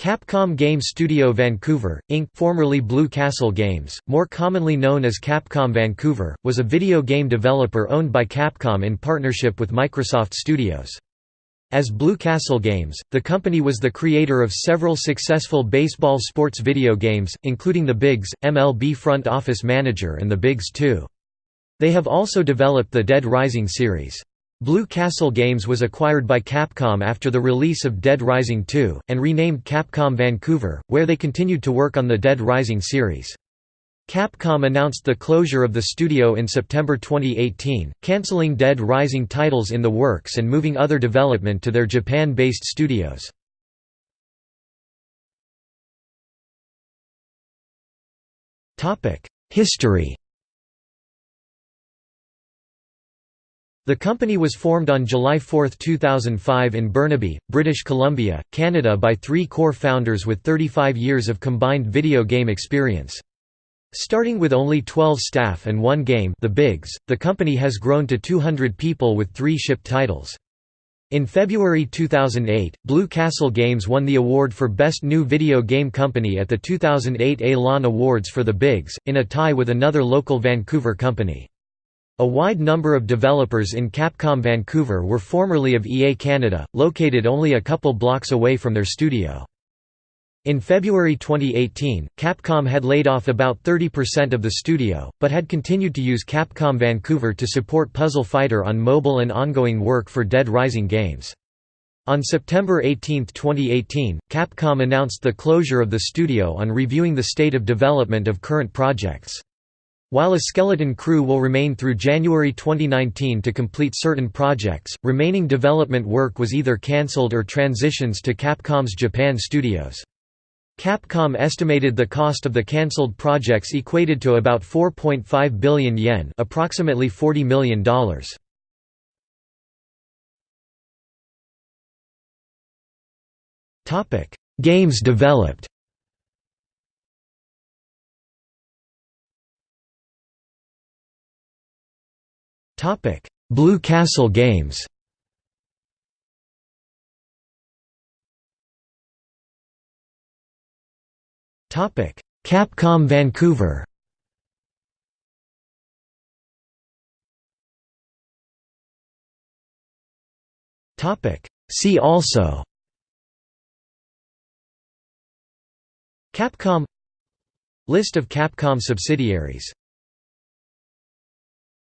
Capcom Game Studio Vancouver, Inc. formerly Blue Castle Games, more commonly known as Capcom Vancouver, was a video game developer owned by Capcom in partnership with Microsoft Studios. As Blue Castle Games, the company was the creator of several successful baseball sports video games, including the Bigs, MLB Front Office Manager and the Bigs 2. They have also developed the Dead Rising series. Blue Castle Games was acquired by Capcom after the release of Dead Rising 2, and renamed Capcom Vancouver, where they continued to work on the Dead Rising series. Capcom announced the closure of the studio in September 2018, cancelling Dead Rising titles in the works and moving other development to their Japan-based studios. History The company was formed on July 4, 2005 in Burnaby, British Columbia, Canada by three core founders with 35 years of combined video game experience. Starting with only 12 staff and one game the Bigs, the company has grown to 200 people with three shipped titles. In February 2008, Blue Castle Games won the award for Best New Video Game Company at the 2008 Elan Awards for the Bigs, in a tie with another local Vancouver company. A wide number of developers in Capcom Vancouver were formerly of EA Canada, located only a couple blocks away from their studio. In February 2018, Capcom had laid off about 30% of the studio, but had continued to use Capcom Vancouver to support Puzzle Fighter on mobile and ongoing work for Dead Rising games. On September 18, 2018, Capcom announced the closure of the studio on reviewing the state of development of current projects. While a skeleton crew will remain through January 2019 to complete certain projects, remaining development work was either cancelled or transitions to Capcom's Japan studios. Capcom estimated the cost of the cancelled projects equated to about 4.5 billion yen approximately $40 million. Games developed Blue Castle Games. Topic: Capcom Vancouver. Topic: See also. Capcom. List of Capcom subsidiaries